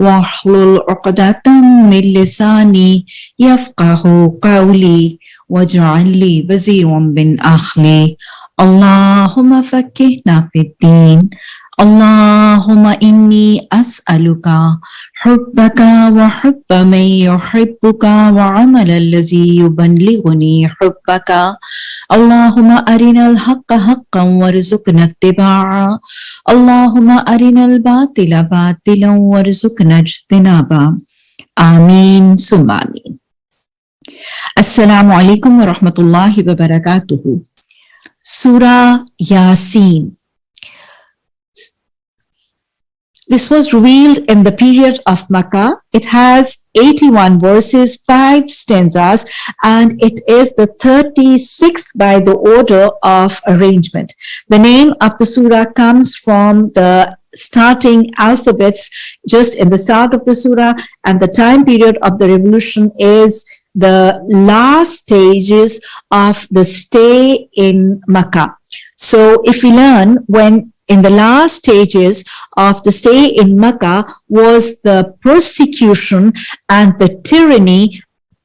واحلل عقدة من لساني يفقه قولي واجعل لي وزيرا من أخلي اللهم فكهنا في الدين. اللهم إني أسألك حبك وحب من يحبك وعمل الذي يبلغني حبك. اللهم أرنا الحق حقا وارزقنا اتباعه. اللهم أرنا الباطل باطلا وارزقنا اجتنابه. آمين ثم آمين. السلام عليكم ورحمة الله وبركاته. Surah Yasin This was revealed in the period of Makkah. It has 81 verses, 5 stanzas, and it is the 36th by the order of arrangement. The name of the surah comes from the starting alphabets just in the start of the surah, and the time period of the revolution is the last stages of the stay in Makkah. So if we learn when in the last stages of the stay in Mecca was the persecution and the tyranny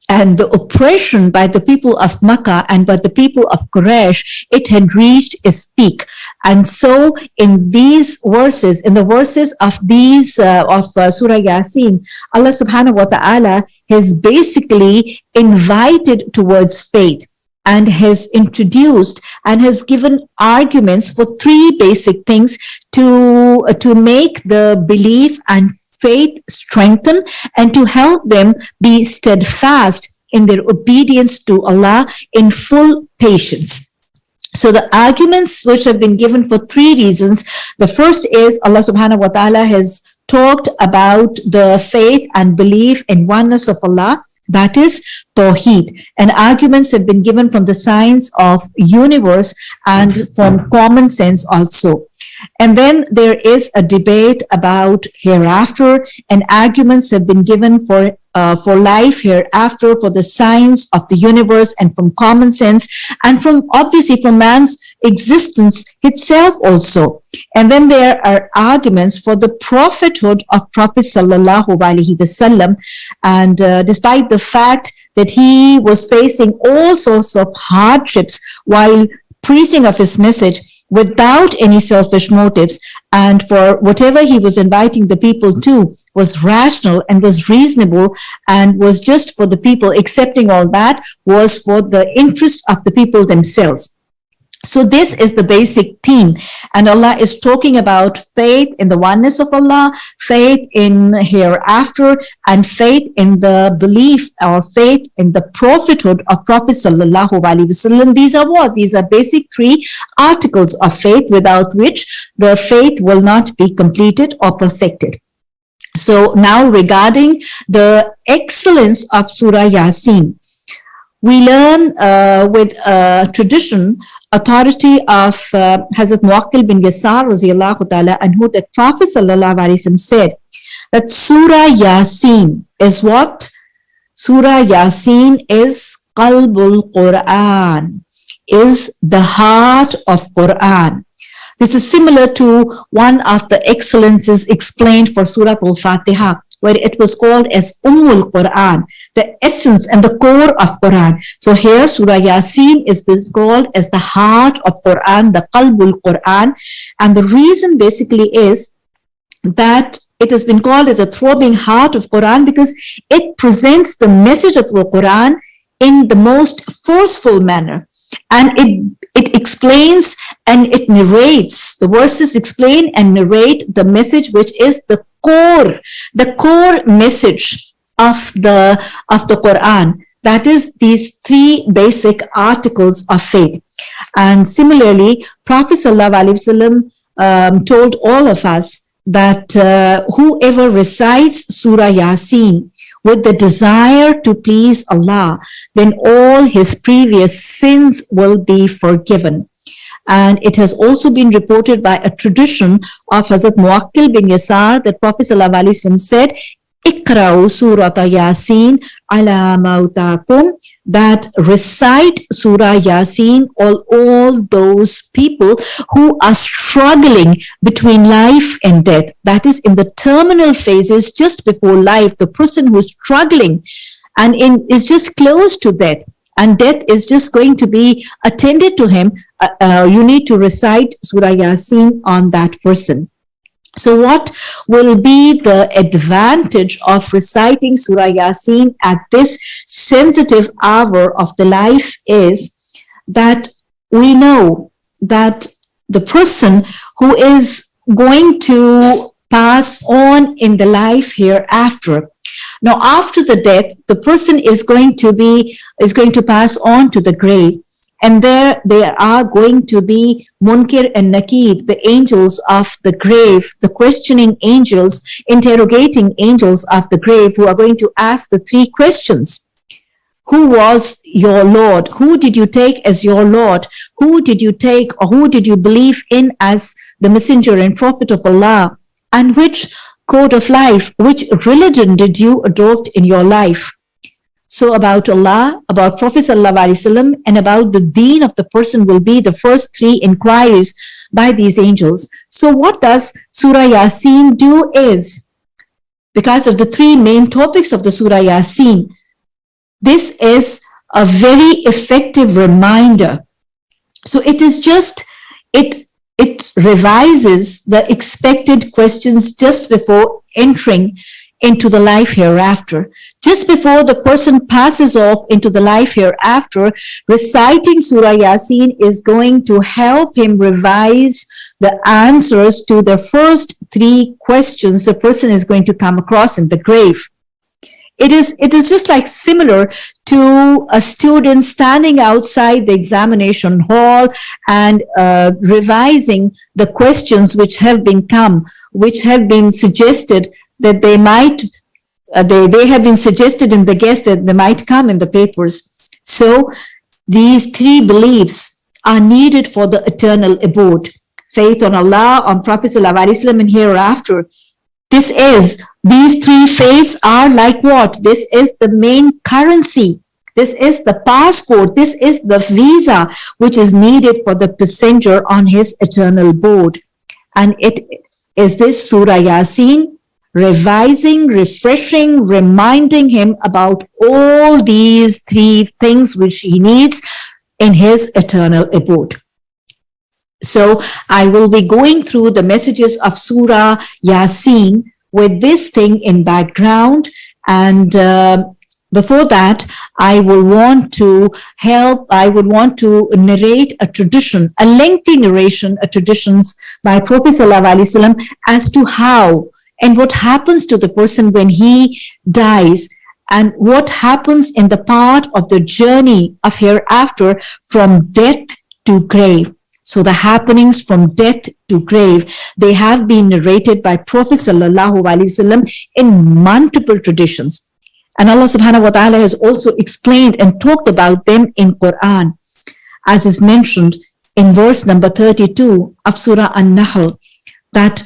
and the oppression by the people of Mecca and by the people of Quraysh, it had reached its peak. And so in these verses, in the verses of these, uh, of uh, Surah Yasin, Allah subhanahu wa ta'ala has basically invited towards faith and has introduced and has given arguments for three basic things to, uh, to make the belief and faith strengthen and to help them be steadfast in their obedience to Allah in full patience. So the arguments which have been given for three reasons. The first is Allah subhanahu wa ta'ala has talked about the faith and belief in oneness of Allah that is Tawheed. And arguments have been given from the science of universe and from common sense also. And then there is a debate about hereafter and arguments have been given for uh, for life hereafter, for the science of the universe and from common sense and from obviously from man's existence itself also. And then there are arguments for the prophethood of Prophet Sallallahu Alaihi Wasallam. And uh, despite the fact that he was facing all sorts of hardships while preaching of his message, without any selfish motives and for whatever he was inviting the people to was rational and was reasonable and was just for the people. Accepting all that was for the interest of the people themselves so this is the basic theme. And Allah is talking about faith in the oneness of Allah, faith in hereafter, and faith in the belief or faith in the prophethood of Prophet Sallallahu Alaihi Wasallam. These are what? These are basic three articles of faith without which the faith will not be completed or perfected. So now regarding the excellence of Surah Yasin, we learn uh, with a tradition authority of uh, Hazrat Muakkil bin Yasar ta'ala anhu that Prophet sallallahu alaihi wasallam said that Surah Yasin is what? Surah Yasin is Qalbul Quran, is the heart of Quran. This is similar to one of the excellences explained for Surah Al-Fatiha, where it was called as Ummul Quran, the essence and the core of Quran. So here Surah Yasin is called as the heart of Quran, the Qalbul Quran. And the reason basically is that it has been called as a throbbing heart of Quran because it presents the message of the Quran in the most forceful manner. And it, it explains and it narrates, the verses explain and narrate the message which is the core, the core message of the of the Quran. That is these three basic articles of faith. And similarly, Prophet Sallallahu um, told all of us that uh, whoever recites Surah Yasin with the desire to please Allah, then all his previous sins will be forgiven. And it has also been reported by a tradition of Hazrat Muakkil bin Yasar that Prophet ﷺ said, Ikra'u surat Yasin ala mautakum that recite Surah Yasin all, all those people who are struggling between life and death. That is in the terminal phases just before life, the person who is struggling and in, is just close to death and death is just going to be attended to him uh, uh, you need to recite Surah Yasin on that person. So what will be the advantage of reciting Surah Yasin at this sensitive hour of the life is that we know that the person who is going to pass on in the life hereafter. Now, after the death, the person is going to be, is going to pass on to the grave and there there are going to be Munkir and Nakir, the angels of the grave, the questioning angels, interrogating angels of the grave who are going to ask the three questions. Who was your Lord? Who did you take as your Lord? Who did you take or who did you believe in as the messenger and prophet of Allah? And which code of life, which religion did you adopt in your life? So about Allah, about Prophet Wasallam, and about the deen of the person will be the first three inquiries by these angels. So what does Surah Yasin do is, because of the three main topics of the Surah Yasin, this is a very effective reminder. So it is just, it, it revises the expected questions just before entering into the life hereafter. Just before the person passes off into the life hereafter, reciting Surah Yasin is going to help him revise the answers to the first three questions the person is going to come across in the grave. It is, it is just like similar to a student standing outside the examination hall and uh, revising the questions which have been come, which have been suggested that they might, uh, they, they have been suggested in the guess that they might come in the papers. So these three beliefs are needed for the eternal abode. Faith on Allah, on Prophet Wasallam, and hereafter. This is, these three faiths are like what? This is the main currency. This is the passport. This is the visa which is needed for the passenger on his eternal board. And it is this Surah Yasin revising, refreshing, reminding him about all these three things which he needs in his eternal abode. So I will be going through the messages of Surah Yasin with this thing in background. And uh, before that, I will want to help, I would want to narrate a tradition, a lengthy narration, a traditions by Prophet Sallallahu Alaihi Wasallam as to how and what happens to the person when he dies and what happens in the part of the journey of hereafter from death to grave. So the happenings from death to grave, they have been narrated by Prophet Sallallahu Alaihi Wasallam in multiple traditions. And Allah subhanahu wa ta'ala has also explained and talked about them in Quran, as is mentioned in verse number 32 of Surah An-Nahl, that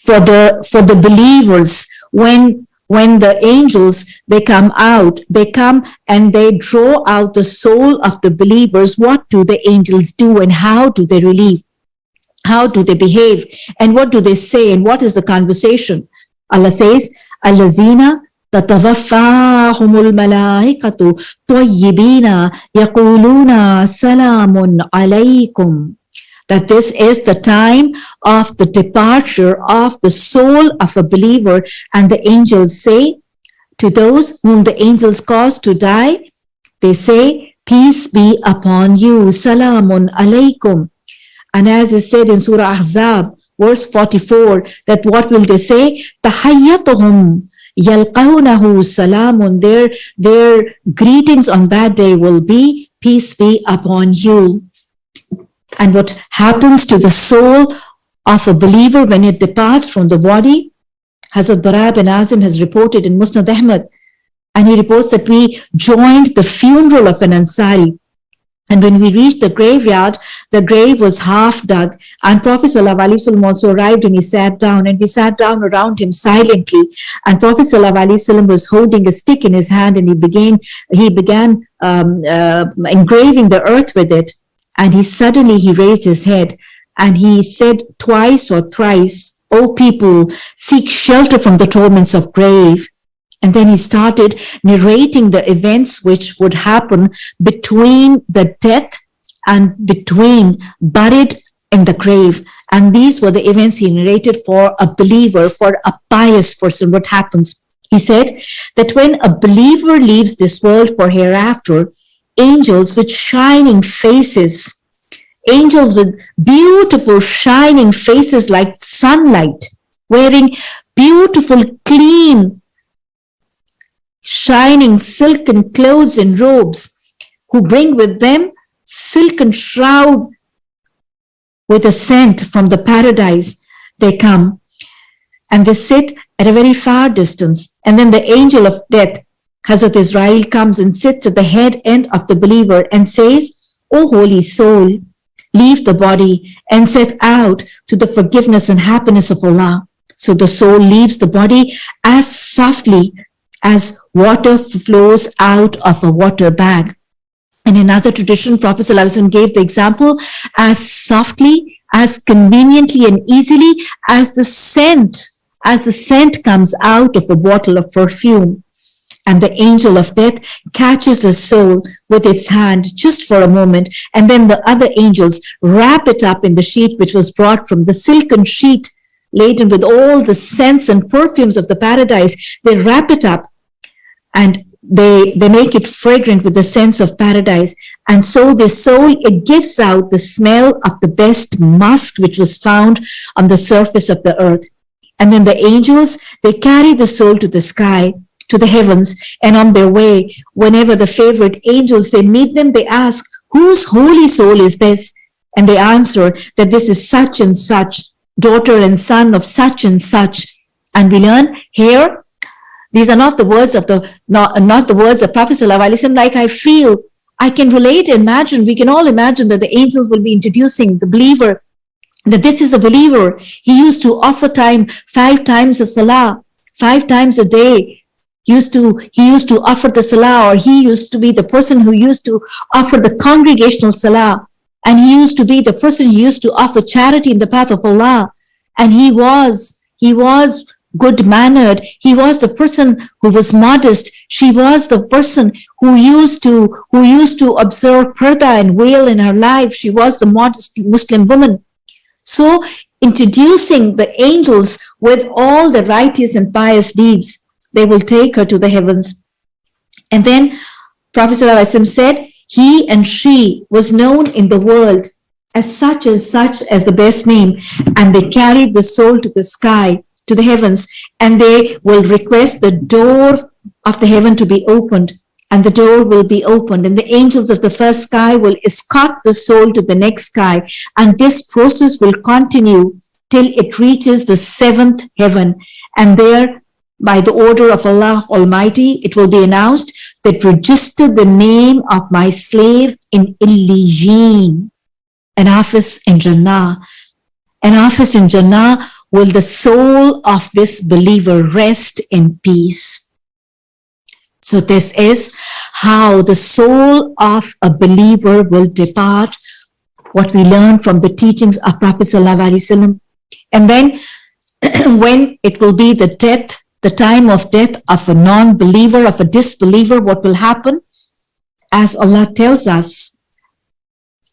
for the for the believers when when the angels they come out they come and they draw out the soul of the believers what do the angels do and how do they relieve how do they behave and what do they say and what is the conversation allah says allazina تتوفاهم الملائكة طيبين يقولون سلام عليكم that this is the time of the departure of the soul of a believer. And the angels say to those whom the angels cause to die they say peace be upon you. Salamun alaikum and as is said in surah ahzab verse 44 that what will they say? Tahayyatuhum yalqawnahu salamun. Their their greetings on that day will be peace be upon you and what happens to the soul of a believer when it departs from the body. Hazrat Bara bin Azib has reported in Musnad Ahmad, and he reports that we joined the funeral of an Ansari. And when we reached the graveyard, the grave was half dug. And Prophet ﷺ also arrived and he sat down and we sat down around him silently. And Prophet ﷺ was holding a stick in his hand and he began, he began um, uh, engraving the earth with it. And he suddenly, he raised his head and he said twice or thrice, O people, seek shelter from the torments of grave. And then he started narrating the events which would happen between the death and between buried in the grave. And these were the events he narrated for a believer, for a pious person, what happens. He said that when a believer leaves this world for hereafter, angels with shining faces, angels with beautiful shining faces like sunlight, wearing beautiful, clean, shining silken clothes and robes, who bring with them silken shroud with a scent from the paradise. They come and they sit at a very far distance. And then the angel of death, Hazrat Izrail, comes and sits at the head end of the believer and says, O holy soul, leave the body and set out to the forgiveness and happiness of Allah. So the soul leaves the body as softly as water flows out of a water bag. And in another tradition, Prophet ﷺ gave the example as softly, as conveniently and easily as the scent, as the scent comes out of a bottle of perfume. And the angel of death catches the soul with its hand just for a moment. And then the other angels wrap it up in the sheet which was brought from the silken sheet laden with all the scents and perfumes of the paradise. They wrap it up and they they make it fragrant with the sense of paradise and so the soul it gives out the smell of the best musk which was found on the surface of the earth and then the angels they carry the soul to the sky to the heavens and on their way whenever the favorite angels they meet them they ask whose holy soul is this and they answer that this is such and such daughter and son of such and such and we learn here these are not the words of the, not, not the words of Prophet Sallallahu like I feel, I can relate, imagine, we can all imagine that the angels will be introducing the believer, that this is a believer. He used to offer time five times a salah, five times a day. Used to, he used to offer the salah or he used to be the person who used to offer the congregational salah. And he used to be the person who used to offer charity in the path of Allah. And he was, he was good mannered. He was the person who was modest. She was the person who used to, who used to observe purdah and veil in her life. She was the modest Muslim woman. So introducing the angels with all the righteous and pious deeds, they will take her to the heavens. And then Prophet ﷺ said, he and she was known in the world as such and such as the best name, and they carried the soul to the sky to the heavens and they will request the door of the heaven to be opened and the door will be opened and the angels of the first sky will escort the soul to the next sky and this process will continue till it reaches the seventh heaven and there by the order of Allah Almighty it will be announced that register the name of my slave in Illijeen an office in Jannah. An office in Jannah will the soul of this believer rest in peace. So this is how the soul of a believer will depart, what we learn from the teachings of Prophet Sallallahu And then when it will be the death, the time of death of a non-believer, of a disbeliever, what will happen? As Allah tells us,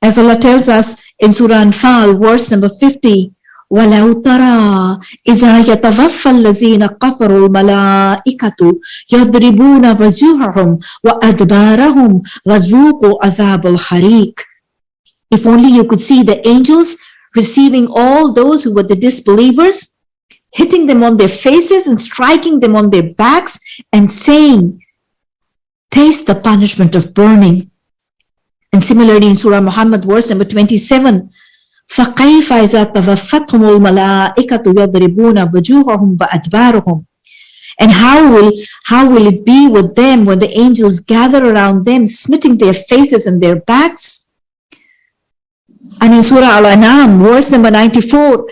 as Allah tells us in Surah Anfal, verse number 50, ولو ترى إذا يتوفى الذين كفروا الملائكة يضربون وجوههم وأدبارهم وذوقوا عذاب الحريق If only you could see the angels receiving all those who were the disbelievers, hitting them on their faces and striking them on their backs and saying, taste the punishment of burning. And similarly in Surah Muhammad verse number 27, فكيف إذا توفتهم الملائكة يضربون وجوههم وأدبارهم And how will, how will it be with them when the angels gather around them, smitting their faces and their backs? And in Surah Al-An'am, verse number 94,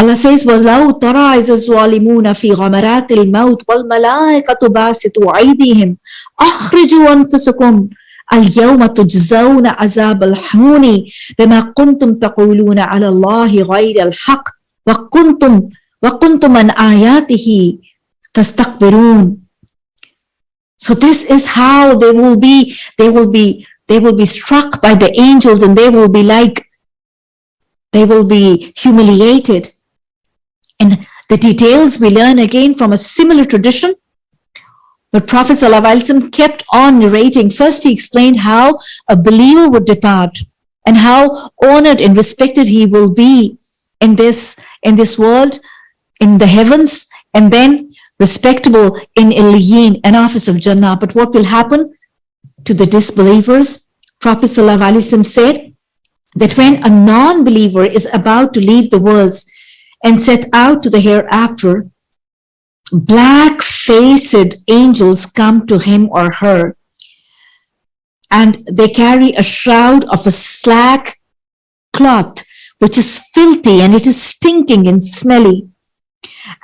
Allah says, وَلَوْ تَرَى إِذَا الظَّالِمُونَ فِي غَمَرَاتِ الْمَوْتِ وَالْمَلَائِكَةُ بَاسِطُوا أَيْدِيهِمْ أَخْرِجُوا أَنفُسَكُمْ اليوم تجزون عذاب الحون بما كنتم تقولون على الله غير الحق وكنتم وكنتم عن آياته تستكبرون So this is how they will be, they will be, they will be struck by the angels and they will be like, they will be humiliated. And the details we learn again from a similar tradition. But Prophet ﷺ kept on narrating. First, he explained how a believer would depart and how honored and respected he will be in this, in this world, in the heavens, and then respectable in Iliyin, an office of Jannah. But what will happen to the disbelievers? Prophet ﷺ said that when a non-believer is about to leave the worlds and set out to the hereafter, black-faced angels come to him or her and they carry a shroud of a slack cloth which is filthy and it is stinking and smelly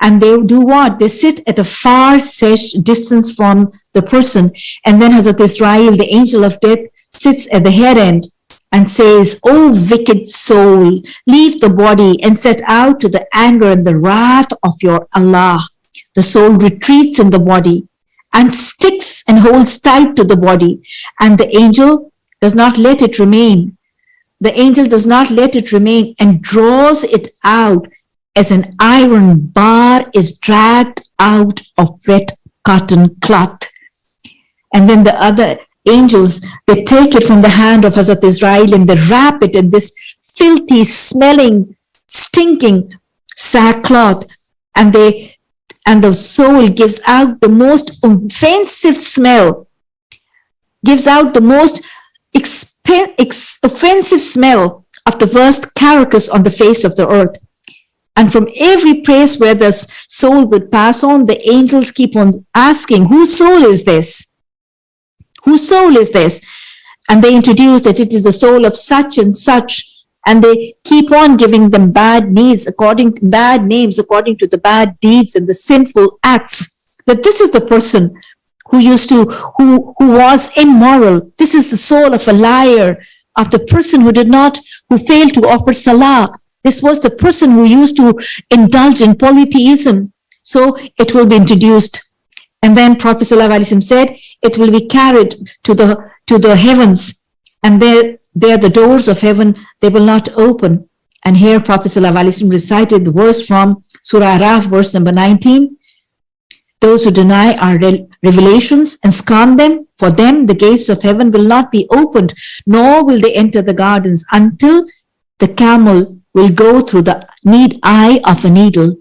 and they do what? They sit at a far distance from the person. And then Hazrat Izrail, the angel of death, sits at the head end and says, O wicked soul, leave the body and set out to the anger and the wrath of your Allah. The soul retreats in the body and sticks and holds tight to the body. And the angel does not let it remain. The angel does not let it remain and draws it out as an iron bar is dragged out of wet cotton cloth. And then the other angels, they take it from the hand of Hazrat Izrail and they wrap it in this filthy, smelling, stinking sackcloth. And they, and the soul gives out the most offensive smell, gives out the most offensive smell of the worst carcass on the face of the earth. And from every place where the soul would pass on, the angels keep on asking, whose soul is this? Whose soul is this? And they introduce that it is the soul of such and such. And they keep on giving them bad names according to bad names, according to the bad deeds and the sinful acts. That this is the person who used to, who, who was immoral. This is the soul of a liar, of the person who did not, who failed to offer salah, this was the person who used to indulge in polytheism. So it will be introduced. And then Prophet ﷺ said, it will be carried to the, to the heavens. And there, there the doors of heaven, they will not open. And here Prophet ﷺ recited the verse from Surah Araf, verse number 19. Those who deny our revelations and scorn them, for them the gates of heaven will not be opened, nor will they enter the gardens until the camel will go through the need eye of a needle.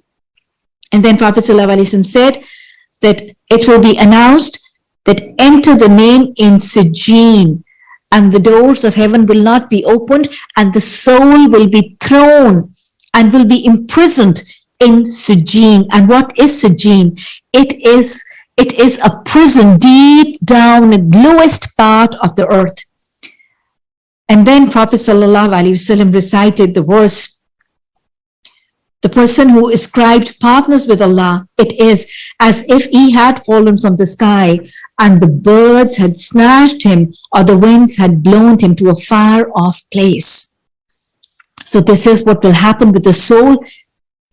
And then Prophet ﷺ said that it will be announced that enter the name in Sijin and the doors of heaven will not be opened and the soul will be thrown and will be imprisoned in Sijin. And what is Sijin? It is, it is a prison deep down in the lowest part of the earth. And then Prophet recited the verse, the person who ascribed partners with Allah, it is as if he had fallen from the sky and the birds had snatched him or the winds had blown him to a far off place. So this is what will happen with the soul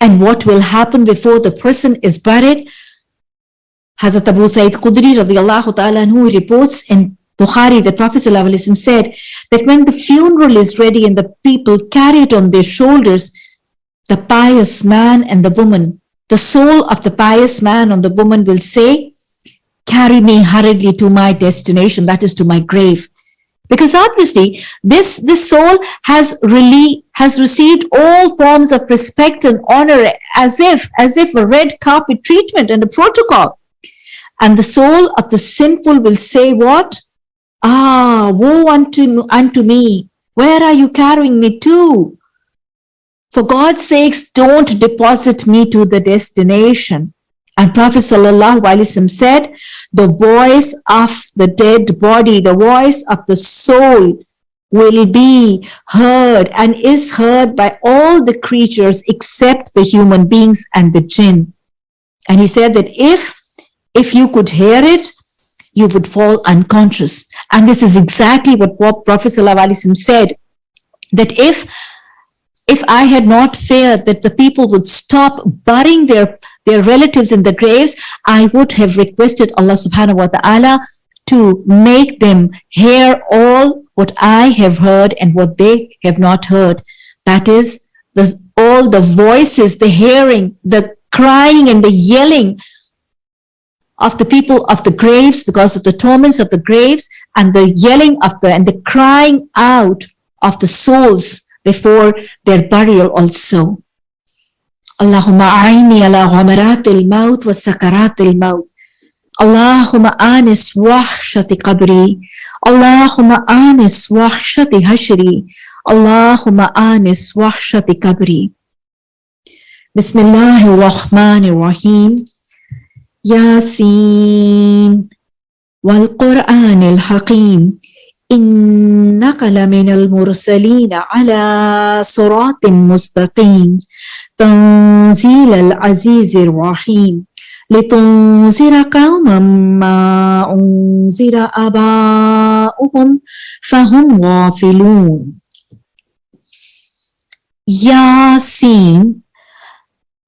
and what will happen before the person is buried. Hazrat Abu Sa'id Khudri radiallahu ta'ala who reports in Bukhari, the Prophet said that when the funeral is ready and the people carry it on their shoulders, the pious man and the woman, the soul of the pious man and the woman will say, carry me hurriedly to my destination, that is to my grave. Because obviously this, this soul has really, has received all forms of respect and honor as if, as if a red carpet treatment and a protocol. And the soul of the sinful will say what? Ah, woe unto, unto me. Where are you carrying me to? For God's sakes, don't deposit me to the destination. And Prophet ﷺ said, the voice of the dead body, the voice of the soul will be heard and is heard by all the creatures except the human beings and the jinn. And he said that if, if you could hear it, you would fall unconscious. And this is exactly what, Prophet ﷺ said, that if if I had not feared that the people would stop burying their, their relatives in the graves, I would have requested Allah subhanahu wa ta'ala to make them hear all what I have heard and what they have not heard. That is the, all the voices, the hearing, the crying and the yelling of the people of the graves because of the torments of the graves and the yelling of the and the crying out of the souls before their burial also. اللهم أعني على غمرات الموت وسكرات الموت اللهم آنس وحشة قبري اللهم آنس وحشة هشري اللهم آنس وحشة قبري بسم الله الرحمن الرحيم ياسين والقرآن الحكيم إنك لمن المرسلين على صراط مستقيم. تنزيل العزيز الرحيم. لتنذر قوما ما أنذر آباؤهم فهم غافلون. Yasin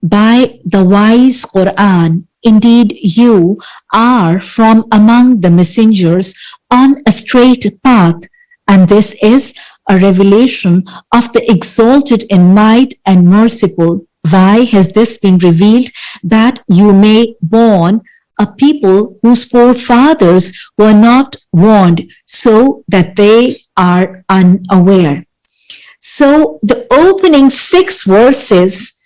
by the wise Quran. Indeed, you are from among the messengers on a straight path, and this is a revelation of the exalted in might and merciful. Why has this been revealed? That you may warn a people whose forefathers were not warned, so that they are unaware. So the opening six verses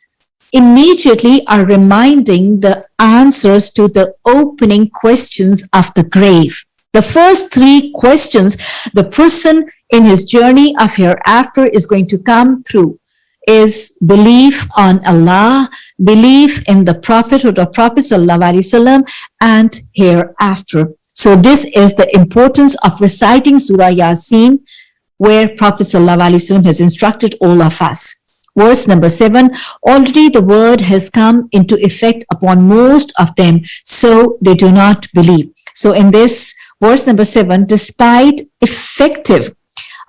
immediately are reminding the answers to the opening questions of the grave. The first three questions the person in his journey of hereafter is going to come through is belief on Allah, belief in the prophethood of Prophet Sallallahu and hereafter. So this is the importance of reciting Surah Yasin where Prophet Sallallahu has instructed all of us. Verse number seven, already the word has come into effect upon most of them, so they do not believe. So in this verse number seven, despite effective,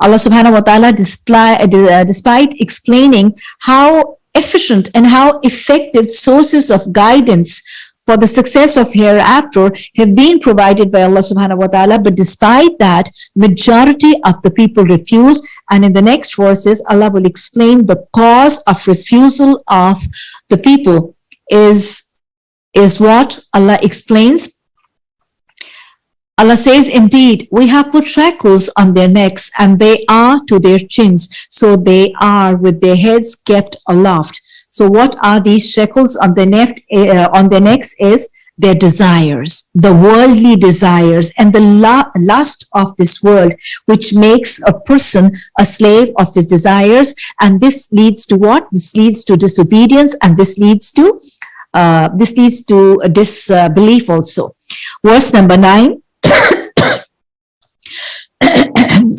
Allah subhanahu wa ta'ala uh, despite explaining how efficient and how effective sources of guidance for the success of hereafter have been provided by Allah subhanahu wa ta'ala. But despite that, majority of the people refuse. And in the next verses, Allah will explain the cause of refusal of the people is, is what Allah explains. Allah says, indeed, we have put shackles on their necks and they are to their chins. So they are with their heads kept aloft. So what are these shackles on the neck? Uh, on the necks is their desires, the worldly desires and the lust of this world, which makes a person a slave of his desires. And this leads to what? This leads to disobedience and this leads to uh, this leads to disbelief also. Verse number nine.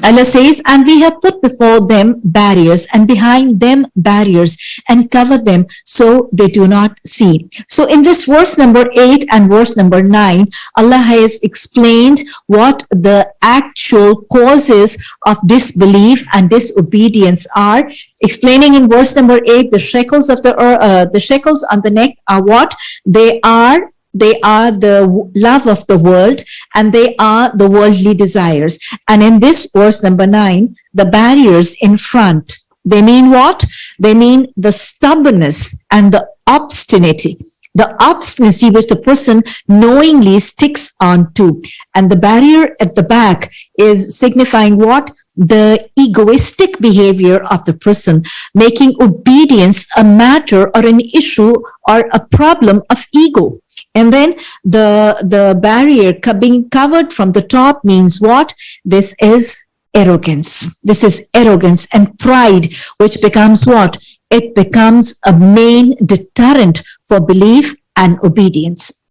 Allah says, and we have put before them barriers and behind them barriers and cover them so they do not see. So in this verse number eight and verse number nine, Allah has explained what the actual causes of disbelief and disobedience are explaining in verse number eight the shekels of the uh, the shekels on the neck are what they are they are the love of the world and they are the worldly desires. And in this verse number nine, the barriers in front, they mean what? They mean the stubbornness and the obstinacy the obstinacy which the person knowingly sticks on to. And the barrier at the back is signifying what? The egoistic behavior of the person, making obedience a matter or an issue or a problem of ego. And then the, the barrier being covered from the top means what? This is arrogance. This is arrogance and pride, which becomes what? it becomes a main deterrent for belief and obedience.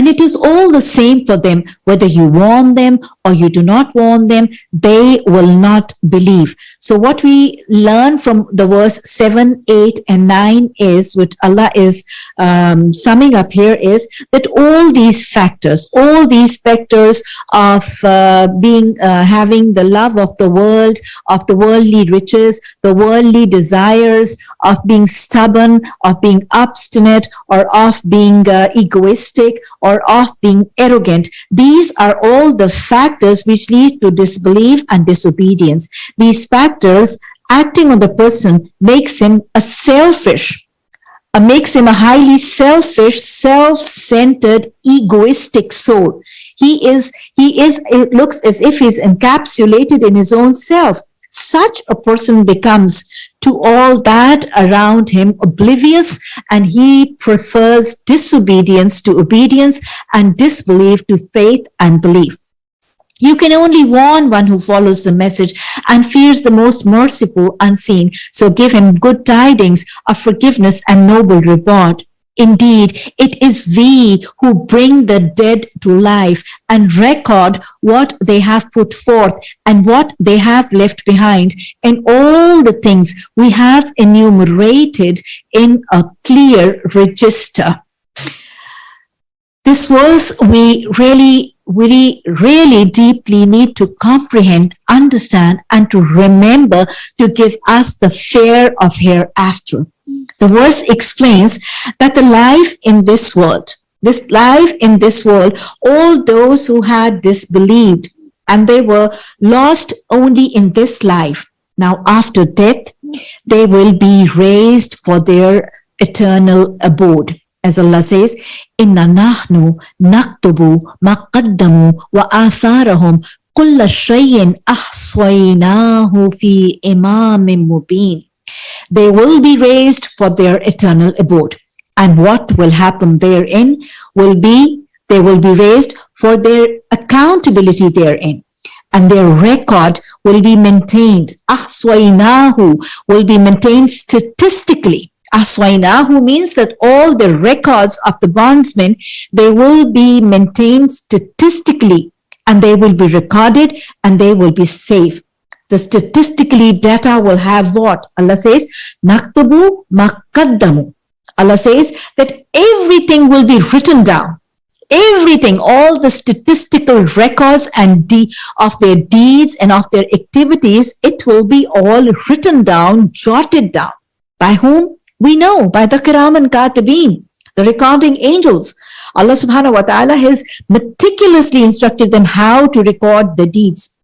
And it is all the same for them, whether you warn them or you do not warn them, they will not believe. So what we learn from the verse 7, 8 and 9 is, which Allah is um, summing up here is that all these factors, all these factors of uh, being, uh, having the love of the world, of the worldly riches, the worldly desires, of being stubborn, of being obstinate, or of being uh, egoistic, or of being arrogant. These are all the factors which lead to disbelief and disobedience. These factors acting on the person makes him a selfish, uh, makes him a highly selfish, self-centered, egoistic soul. He is, he is, it looks as if he's encapsulated in his own self. Such a person becomes to all that around him oblivious and he prefers disobedience to obedience and disbelief to faith and belief. You can only warn one who follows the message and fears the most merciful unseen. So give him good tidings of forgiveness and noble reward. Indeed, it is we who bring the dead to life and record what they have put forth and what they have left behind and all the things we have enumerated in a clear register. This verse we really we really deeply need to comprehend, understand, and to remember to give us the fear of hereafter. The verse explains that the life in this world, this life in this world, all those who had disbelieved and they were lost only in this life. Now, after death, they will be raised for their eternal abode. As Allah says, Inna nahnu naktubu maqaddamu wa atharahum kulla shayin ahswaynahu fi imamin mubin. They will be raised for their eternal abode. And what will happen therein will be, they will be raised for their accountability therein. And their record will be maintained. Ahswaynahu will be maintained statistically Aswainahu means that all the records of the bondsmen, they will be maintained statistically and they will be recorded and they will be safe. The statistically data will have what? Allah says, Naktubu makaddamu. Allah says that everything will be written down. Everything, all the statistical records and de of their deeds and of their activities, it will be all written down, jotted down. By whom? We know by the Kiram and Katibin, the recording angels, Allah subhanahu wa ta'ala has meticulously instructed them how to record the deeds.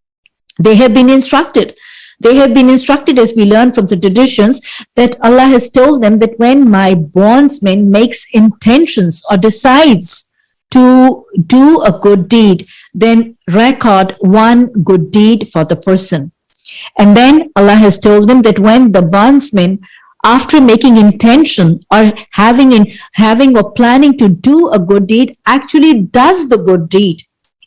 They have been instructed. They have been instructed as we learn from the traditions that Allah has told them that when my bondsman makes intentions or decides to do a good deed, then record one good deed for the person. And then Allah has told them that when the bondsman after making intention or having in having or planning to do a good deed actually does the good deed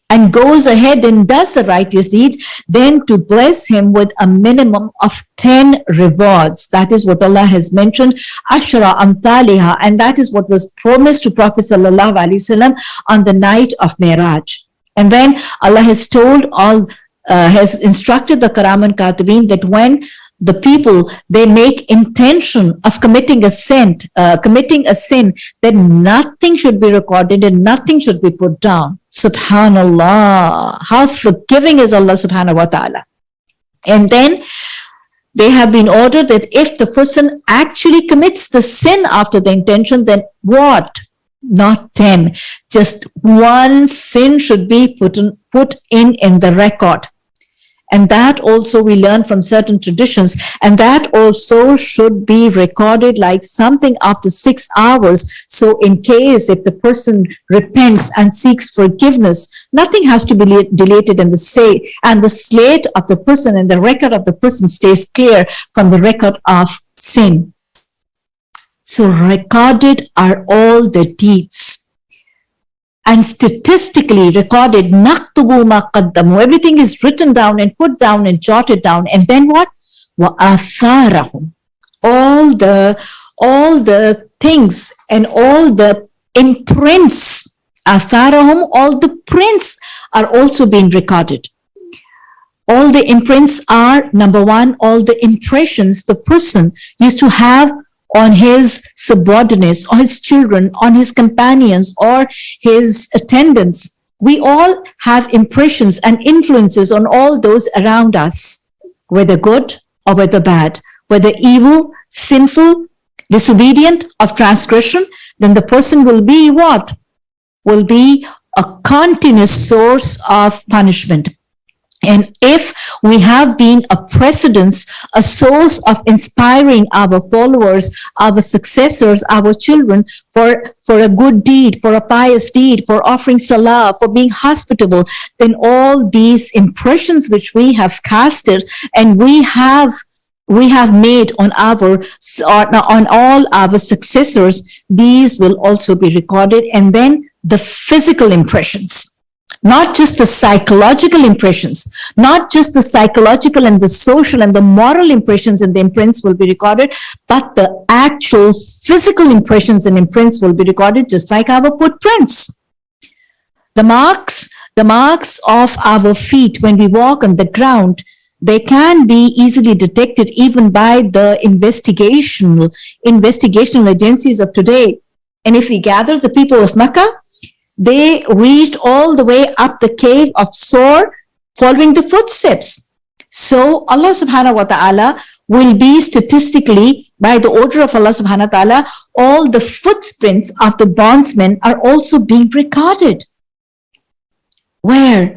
and goes ahead and does the righteous deed, then to bless him with a minimum of 10 rewards. That is what Allah has mentioned, Ashra Amthaliha, and that is what was promised to Prophet Sallallahu Alaihi Wasallam on the night of Miraj. And then Allah has told all, uh, has instructed the Kiram and Katibin that when the people, they make intention of committing a sin, uh, committing a sin, then nothing should be recorded and nothing should be put down. Subhanallah. How forgiving is Allah subhanahu wa ta'ala. And then they have been ordered that if the person actually commits the sin after the intention, then what? Not 10. Just one sin should be put in, put in in the record. And that also we learn from certain traditions. And that also should be recorded like something after six hours. So in case if the person repents and seeks forgiveness, nothing has to be deleted in the say and the slate of the person and the record of the person stays clear from the record of sin. So recorded are all the deeds and statistically recorded naktubu ma everything is written down and put down and jotted down. And then what? All the all the things and all the imprints all the prints are also being recorded. All the imprints are, number one, all the impressions the person used to have on his subordinates, or his children, on his companions, or his attendants. We all have impressions and influences on all those around us, whether good or whether bad, whether evil, sinful, disobedient, of transgression, then the person will be what? Will be a continuous source of punishment. And if we have been a precedence, a source of inspiring our followers, our successors, our children for, for a good deed, for a pious deed, for offering salah, for being hospitable, then all these impressions which we have casted and we have we have made on our on all our successors these will also be recorded. And then the physical impressions not just the psychological impressions, not just the psychological and the social and the moral impressions and the imprints will be recorded, but the actual physical impressions and imprints will be recorded just like our footprints. The marks, the marks of our feet when we walk on the ground, they can be easily detected even by the investigational, investigational agencies of today. And if we gather the people of Mecca, they reached all the way up the cave of Sor following the footsteps. So Allah subhanahu wa ta'ala will be statistically by the order of Allah subhanahu wa ta'ala, all the footprints of the bondsmen are also being recorded. Where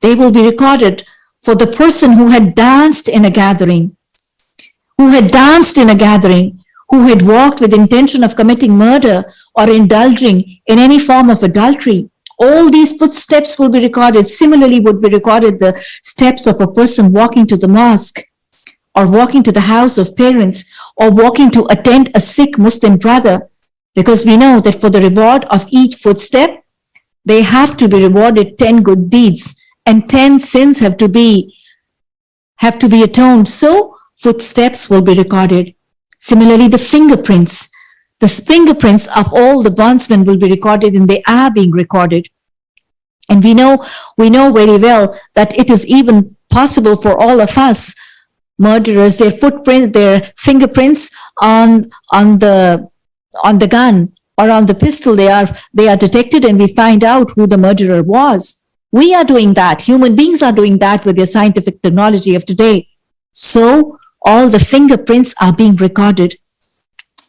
they will be recorded for the person who had danced in a gathering, who had danced in a gathering, who had walked with intention of committing murder or indulging in any form of adultery. All these footsteps will be recorded. Similarly would be recorded the steps of a person walking to the mosque or walking to the house of parents or walking to attend a sick Muslim brother. Because we know that for the reward of each footstep, they have to be rewarded 10 good deeds and 10 sins have to be have to be atoned. So footsteps will be recorded. Similarly, the fingerprints the fingerprints of all the bondsmen will be recorded and they are being recorded. And we know, we know very well that it is even possible for all of us, murderers, their footprint, their fingerprints on, on the, on the gun or on the pistol, they are, they are detected and we find out who the murderer was. We are doing that. Human beings are doing that with their scientific technology of today. So all the fingerprints are being recorded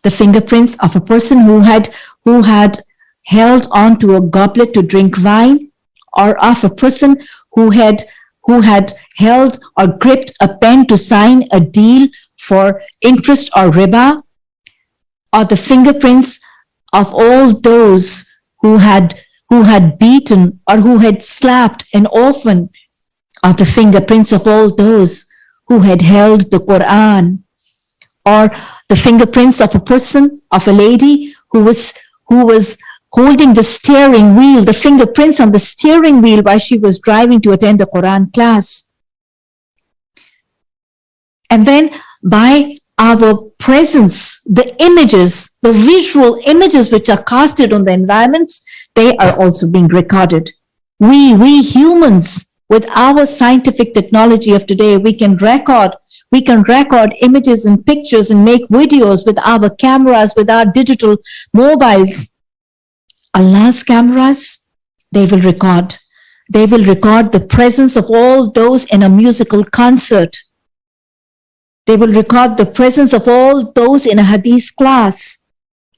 the fingerprints of a person who had who had held on to a goblet to drink wine or of a person who had who had held or gripped a pen to sign a deal for interest or riba or the fingerprints of all those who had who had beaten or who had slapped an orphan or the fingerprints of all those who had held the Quran or the fingerprints of a person, of a lady who was, who was holding the steering wheel, the fingerprints on the steering wheel while she was driving to attend a Quran class. And then by our presence, the images, the visual images which are casted on the environments, they are also being recorded. We, we humans, with our scientific technology of today, we can record we can record images and pictures and make videos with our cameras, with our digital mobiles. Allah's cameras, they will record. They will record the presence of all those in a musical concert. They will record the presence of all those in a hadith class.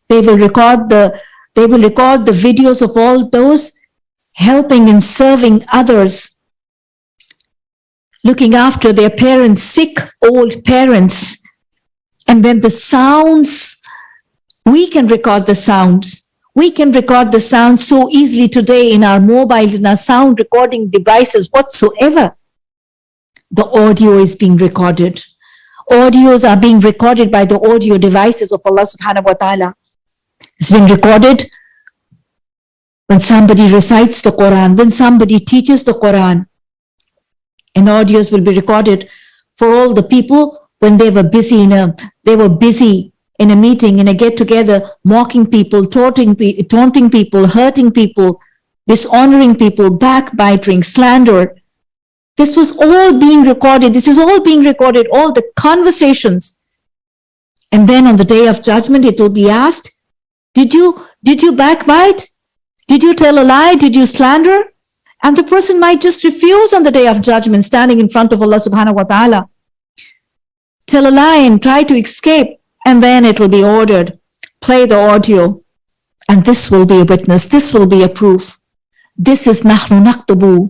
They will record the, they will record the videos of all those helping and serving others looking after their parents, sick old parents. And then the sounds, we can record the sounds. We can record the sounds so easily today in our mobiles, in our sound recording devices whatsoever. The audio is being recorded. Audios are being recorded by the audio devices of Allah subhanahu wa ta'ala. It's been recorded when somebody recites the Quran, when somebody teaches the Quran, and audios will be recorded for all the people when they were busy in a, they were busy in a meeting, in a get together, mocking people, taunting, taunting people, hurting people, dishonoring people, backbiting, slander. This was all being recorded. This is all being recorded, all the conversations. And then on the day of judgment, it will be asked, did you, did you backbite? Did you tell a lie? Did you slander? And the person might just refuse on the day of judgment, standing in front of Allah subhanahu wa ta'ala. Tell a lie and try to escape. And then it will be ordered. Play the audio. And this will be a witness. This will be a proof. This is نحن نكتب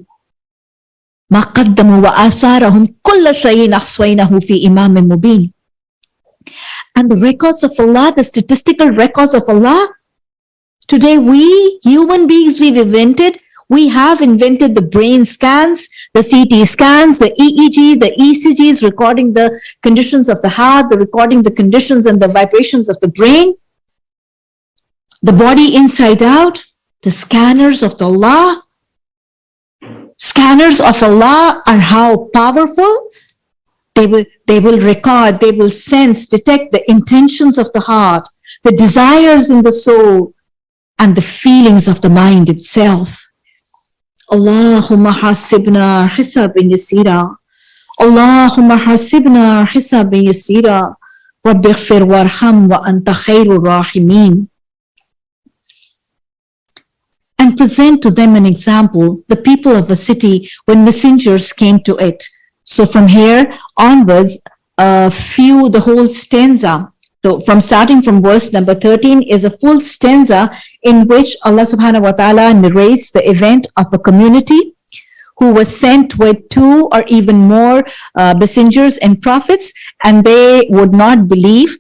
ما قدموا وآثارهم كل شيء أحصيناه في إمام مبين. And the records of Allah, the statistical records of Allah, today we human beings, we've invented, we have invented the brain scans, the CT scans, the EEG, the ECGs recording the conditions of the heart, the recording the conditions and the vibrations of the brain, the body inside out, the scanners of Allah. Scanners of Allah are how powerful they will, they will record, they will sense, detect the intentions of the heart, the desires in the soul, and the feelings of the mind itself. Allahumma hasibna hisabin yasira. Allahumma hasibna hisabin yasira. Rabbi warham wa anta khairur rahimin and present to them an example, the people of a city when messengers came to it. So from here onwards, a few, the whole stanza, so from starting from verse number 13 is a full stanza in which Allah subhanahu wa ta'ala narrates the event of a community who was sent with two or even more uh, messengers and prophets, and they would not believe,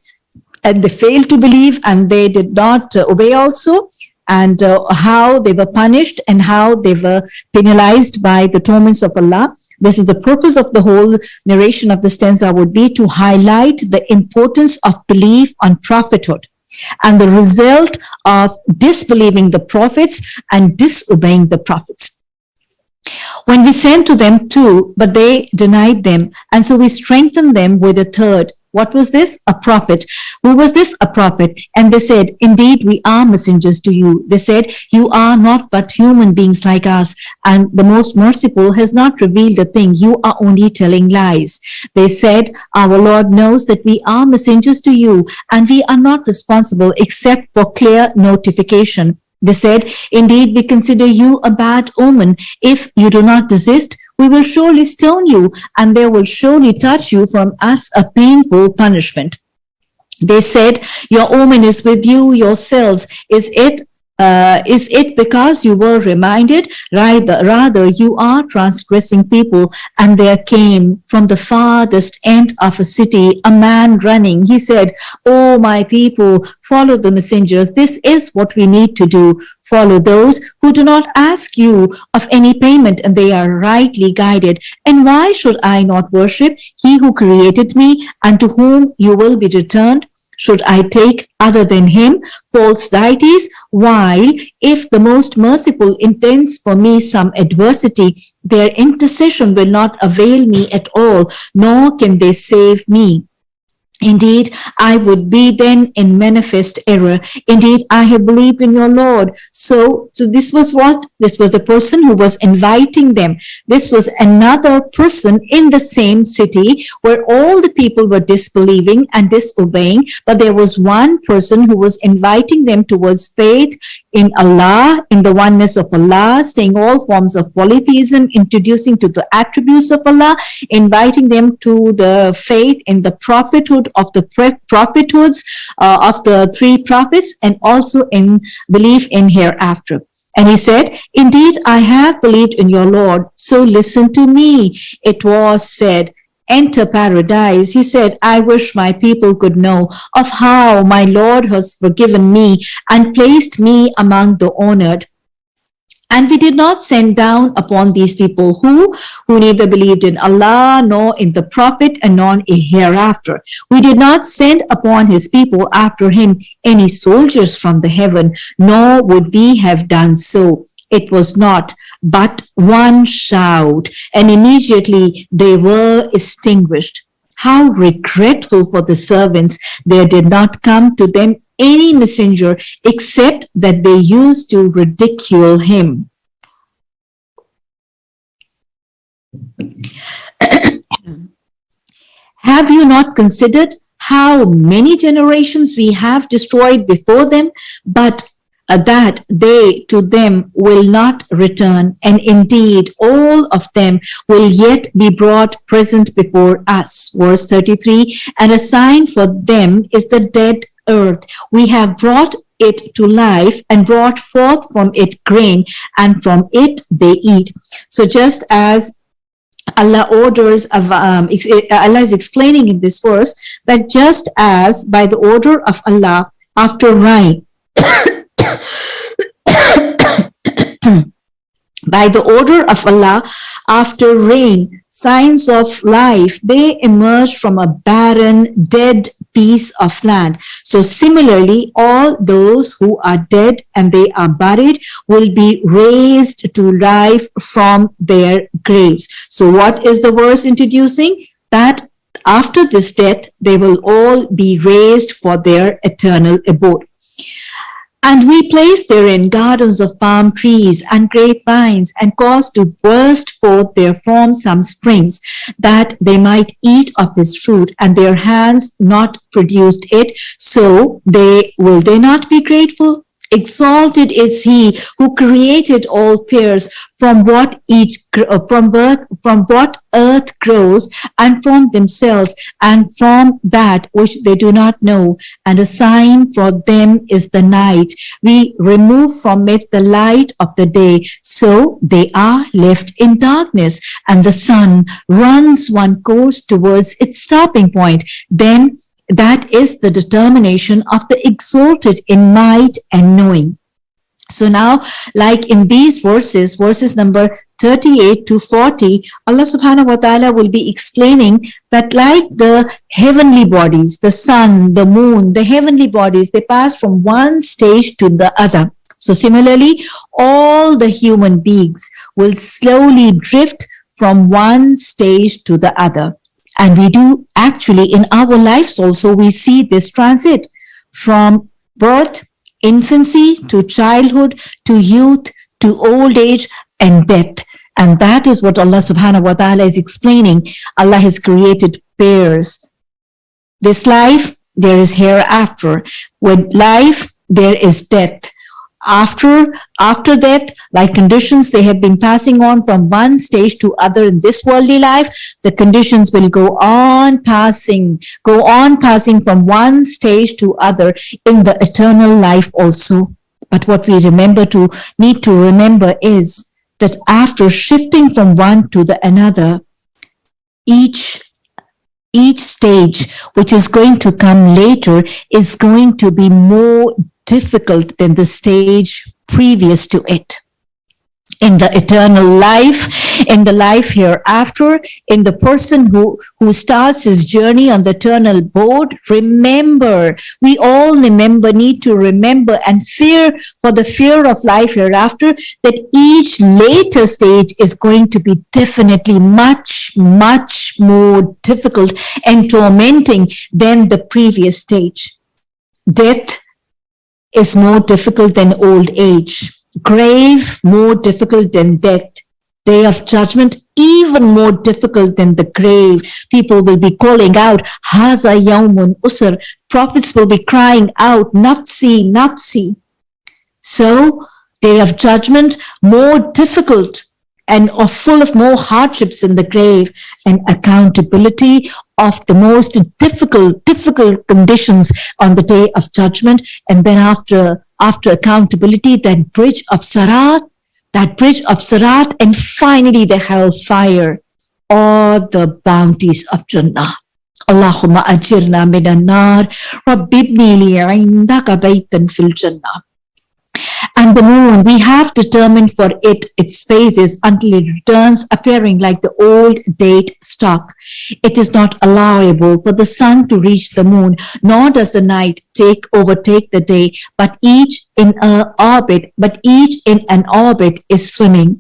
and they failed to believe, and they did not uh, obey also and uh, how they were punished and how they were penalized by the torments of Allah. This is the purpose of the whole narration of the stanza would be to highlight the importance of belief on prophethood and the result of disbelieving the prophets and disobeying the prophets. When we sent to them two, but they denied them, and so we strengthened them with a third, what was this? A prophet. Who was this? A prophet. And they said, indeed, we are messengers to you. They said, you are not but human beings like us. And the most merciful has not revealed a thing. You are only telling lies. They said, our Lord knows that we are messengers to you and we are not responsible except for clear notification. They said, indeed, we consider you a bad omen. If you do not desist, we will surely stone you and they will surely touch you from us a painful punishment. They said, your omen is with you yourselves. Is it uh, is it because you were reminded? Rather, rather, you are transgressing people. And there came from the farthest end of a city a man running. He said, Oh, my people, follow the messengers. This is what we need to do. Follow those who do not ask you of any payment and they are rightly guided. And why should I not worship he who created me and to whom you will be returned? Should I take other than him false deities? While if the most merciful intends for me some adversity, their intercession will not avail me at all, nor can they save me. Indeed, I would be then in manifest error. Indeed, I have believed in your Lord. So, so this was what? This was the person who was inviting them. This was another person in the same city where all the people were disbelieving and disobeying. But there was one person who was inviting them towards faith in Allah, in the oneness of Allah, staying all forms of polytheism, introducing to the attributes of Allah, inviting them to the faith in the prophethood of the prophethoods uh, of the three prophets and also in belief in hereafter. And he said, indeed, I have believed in your Lord, so listen to me. It was said, enter paradise. He said, I wish my people could know of how my Lord has forgiven me and placed me among the honored. And we did not send down upon these people who, who neither believed in Allah nor in the Prophet and nor in hereafter. We did not send upon his people after him any soldiers from the heaven, nor would we have done so. It was not, but one shout, and immediately they were extinguished. How regretful for the servants there did not come to them any messenger except that they used to ridicule him. have you not considered how many generations we have destroyed before them, but uh, that they to them will not return, and indeed all of them will yet be brought present before us. Verse 33, and a sign for them is the dead earth. We have brought it to life and brought forth from it grain, and from it they eat. So just as Allah orders of um, Allah is explaining in this verse that just as by the order of Allah after rain by the order of Allah after rain signs of life they emerge from a barren dead piece of land. So similarly all those who are dead and they are buried will be raised to life from their graves. So what is the verse introducing? That after this death they will all be raised for their eternal abode and we placed therein gardens of palm trees and grapevines, and caused to burst forth therefrom some springs, that they might eat of his fruit, and their hands not produced it. So they will they not be grateful? Exalted is he who created all pairs from what each uh, from birth from what earth grows and from themselves and from that which they do not know. And a sign for them is the night. We remove from it the light of the day. So they are left in darkness and the sun runs one course towards its stopping point. Then that is the determination of the exalted in might and knowing. So now, like in these verses, verses number 38 to 40, Allah subhanahu wa ta'ala will be explaining that like the heavenly bodies, the sun, the moon, the heavenly bodies, they pass from one stage to the other. So similarly, all the human beings will slowly drift from one stage to the other. And we do actually in our lives also, we see this transit from birth, infancy to childhood to youth to old age and death. And that is what Allah subhanahu wa ta'ala is explaining. Allah has created pairs. This life, there is hereafter. With life, there is death after after death like conditions they have been passing on from one stage to other in this worldly life the conditions will go on passing go on passing from one stage to other in the eternal life also. But what we remember to need to remember is that after shifting from one to the another each each stage which is going to come later is going to be more difficult than the stage previous to it. In the eternal life, in the life hereafter, in the person who, who starts his journey on the eternal board, remember, we all remember, need to remember and fear for the fear of life hereafter that each later stage is going to be definitely much, much more difficult and tormenting than the previous stage. Death is more difficult than old age. Grave, more difficult than death. Day of judgment, even more difficult than the grave. People will be calling out, Haza Yawmun Usr. Prophets will be crying out, Nafsi, Nafsi. So, day of judgment, more difficult and are full of more hardships in the grave and accountability of the most difficult, difficult conditions on the day of judgment. And then after, after accountability, that bridge of Sarat, that bridge of Sarat, and finally the hellfire, all the bounties of Jannah. اللهم أجرنا من النار رب ابني لي عندك بيتا في الجنة and the moon, we have determined for it its phases until it returns appearing like the old date stock. It is not allowable for the sun to reach the moon, nor does the night take overtake the day, but each in a orbit, but each in an orbit is swimming.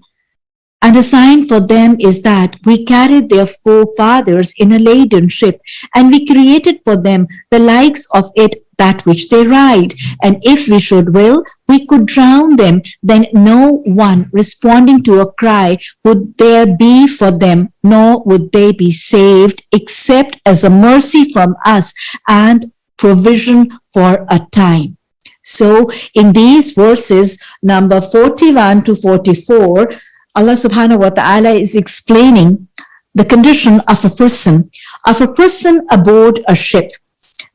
And a sign for them is that we carried their forefathers in a laden ship, and we created for them the likes of it that which they ride. And if we should will, we could drown them. Then no one responding to a cry would there be for them, nor would they be saved, except as a mercy from us and provision for a time. So in these verses, number 41 to 44, Allah subhanahu wa ta'ala is explaining the condition of a person, of a person aboard a ship.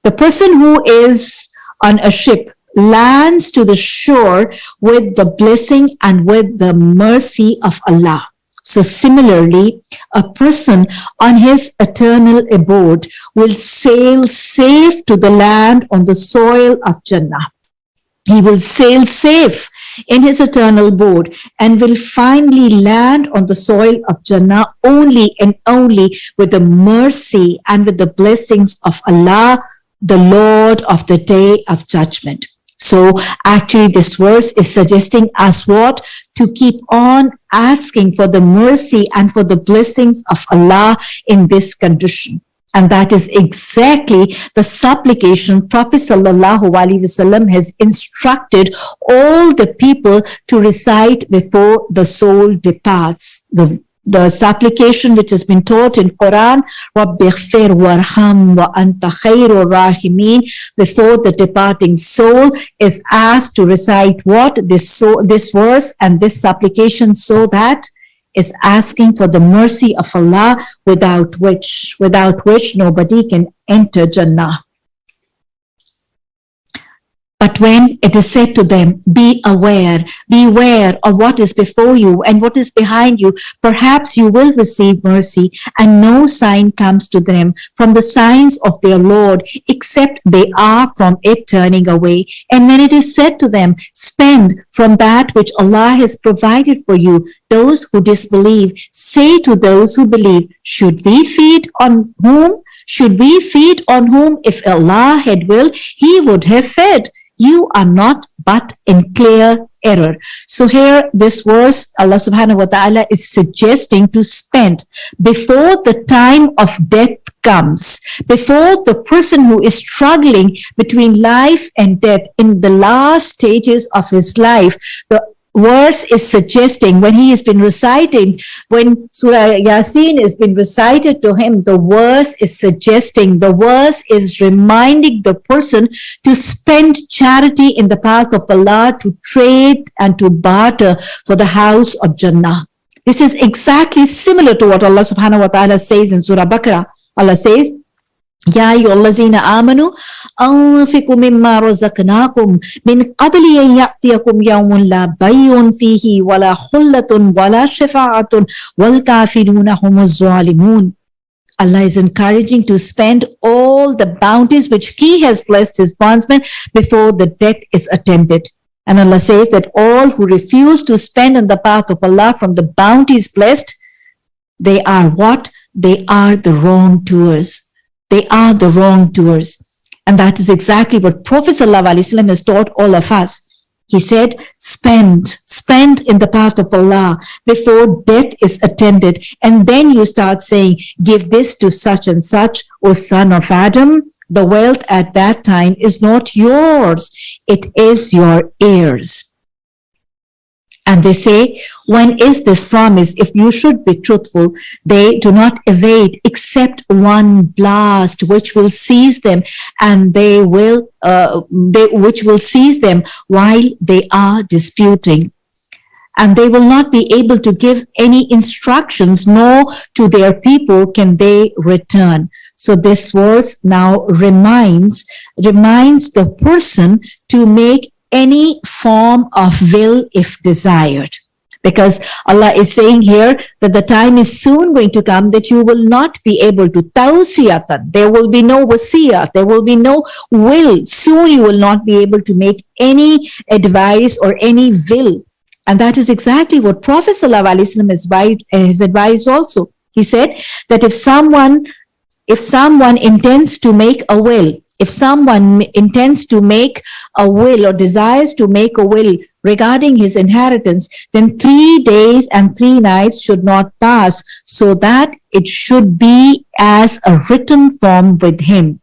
The person who is on a ship lands to the shore with the blessing and with the mercy of Allah. So similarly, a person on his eternal abode will sail safe to the land on the soil of Jannah. He will sail safe in his eternal abode and will finally land on the soil of Jannah only and only with the mercy and with the blessings of Allah, the Lord of the day of judgment. So actually this verse is suggesting us what? To keep on asking for the mercy and for the blessings of Allah in this condition. And that is exactly the supplication Prophet Sallallahu Alaihi Wasallam has instructed all the people to recite before the soul departs. The the supplication which has been taught in Quran, Rabbighfir warham wa anta khairu rahimin, before the departing soul is asked to recite what? This, so, this verse and this supplication so that is asking for the mercy of Allah without which, without which nobody can enter Jannah. But when it is said to them, be aware, beware of what is before you and what is behind you, perhaps you will receive mercy and no sign comes to them from the signs of their Lord, except they are from it turning away. And when it is said to them, spend from that which Allah has provided for you, those who disbelieve, say to those who believe, should we feed on whom? Should we feed on whom if Allah had willed, he would have fed you are not but in clear error. So here, this verse, Allah subhanahu wa ta'ala is suggesting to spend before the time of death comes, before the person who is struggling between life and death in the last stages of his life, the verse is suggesting when he has been reciting, when Surah Yasin has been recited to him, the verse is suggesting, the verse is reminding the person to spend charity in the path of Allah, to trade and to barter for the house of Jannah. This is exactly similar to what Allah subhanahu wa ta'ala says in Surah Baqarah. Allah says, يا أيها الذين آمنوا أنفقوا مما رزقناكم من قبل أن يأتيكم يوم لا بيع فيه ولا خلة ولا شفاعة والكافرون هم الظالمون Allah is encouraging to spend all the bounties which He has blessed His bondsmen before the death is attended. And Allah says that all who refuse to spend in the path of Allah from the bounties blessed, they are what? They are the wrongdoers. They are the wrongdoers. And that is exactly what Prophet ﷺ has taught all of us. He said, spend, spend in the path of Allah before death is attended. And then you start saying, give this to such and such, O son of Adam. The wealth at that time is not yours. It is your heirs. And they say, when is this promise? If you should be truthful, they do not evade except one blast, which will seize them and they will, uh, they, which will seize them while they are disputing. And they will not be able to give any instructions, nor to their people can they return. So this verse now reminds, reminds the person to make any form of will if desired. Because Allah is saying here that the time is soon going to come that you will not be able to tawsiyatan. There will be no wasiyah. There will be no will. Soon you will not be able to make any advice or any will. And that is exactly what Prophet ﷺ has advised, uh, has advised also. He said that if someone, if someone intends to make a will, if someone intends to make a will or desires to make a will regarding his inheritance, then three days and three nights should not pass, so that it should be as a written form with him.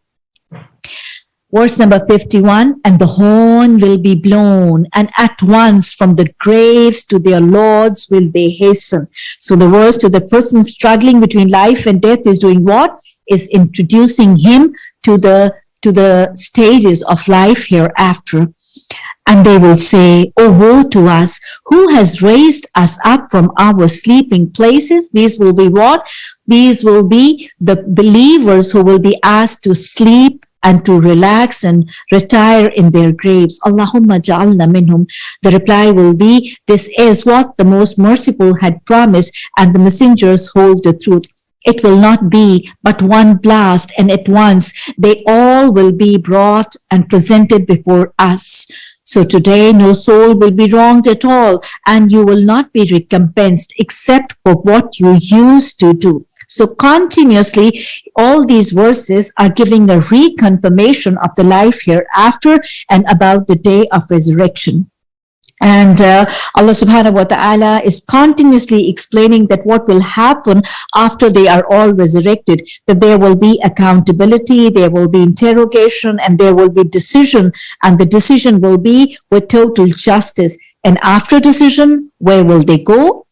Verse number 51, and the horn will be blown, and at once from the graves to their lords will they hasten. So the verse to the person struggling between life and death is doing what? Is introducing him to the to the stages of life hereafter. And they will say, Oh, woe to us! Who has raised us up from our sleeping places? These will be what? These will be the believers who will be asked to sleep and to relax and retire in their graves. Allahumma ja'alna minhum. The reply will be, this is what the most merciful had promised and the messengers hold the truth. It will not be but one blast and at once they all will be brought and presented before us. So today no soul will be wronged at all and you will not be recompensed except for what you used to do. So continuously, all these verses are giving a reconfirmation of the life hereafter and about the day of resurrection. And uh, Allah subhanahu wa ta'ala is continuously explaining that what will happen after they are all resurrected, that there will be accountability, there will be interrogation, and there will be decision, and the decision will be with total justice. And after decision, where will they go?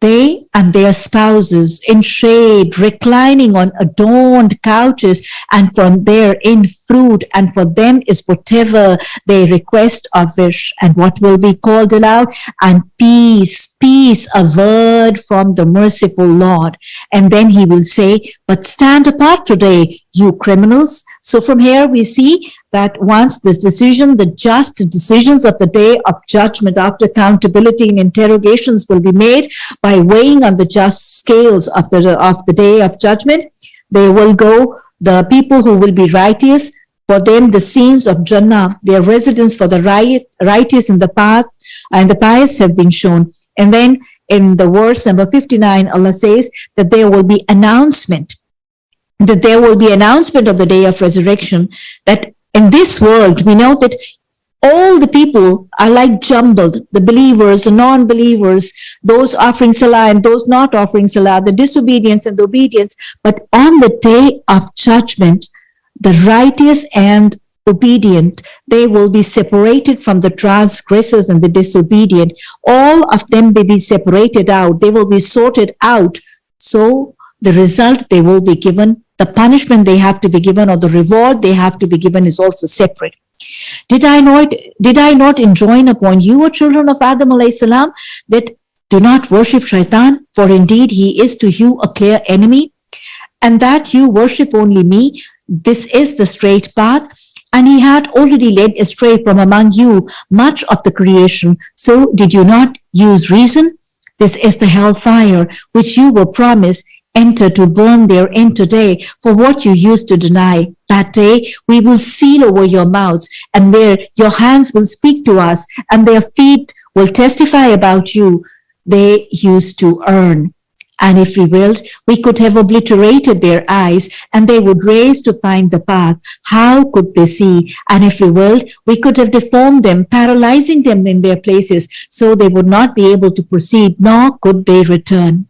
They and their spouses in shade, reclining on adorned couches, and from there in fruit, and for them is whatever they request or wish, and what will be called aloud, and peace, peace, a word from the merciful Lord. And then he will say, but stand apart today, you criminals. So from here we see that once the decision, the just decisions of the day of judgment after accountability and interrogations will be made by weighing on the just scales of the, of the day of judgment, they will go, the people who will be righteous, for them the scenes of Jannah, their residence for the right, righteous in the path and the pious have been shown. And then in the verse number 59, Allah says that there will be announcement, that there will be announcement of the day of resurrection, that in this world, we know that all the people are like jumbled, the believers, the non-believers, those offering salah and those not offering salah, the disobedience and the obedience. But on the day of judgment, the righteous and obedient, they will be separated from the transgressors and the disobedient. All of them will be separated out. They will be sorted out. So the result they will be given the punishment they have to be given or the reward they have to be given is also separate. Did I not, did I not enjoin upon you, O children of Adam salam, that do not worship shaitan, for indeed he is to you a clear enemy, and that you worship only me. This is the straight path. And he had already led astray from among you much of the creation. So did you not use reason? This is the hellfire which you were promised enter to burn therein today for what you used to deny. That day we will seal over your mouths and where your hands will speak to us and their feet will testify about you. They used to earn. And if we willed, we could have obliterated their eyes and they would raise to find the path. How could they see? And if we willed, we could have deformed them, paralyzing them in their places so they would not be able to proceed, nor could they return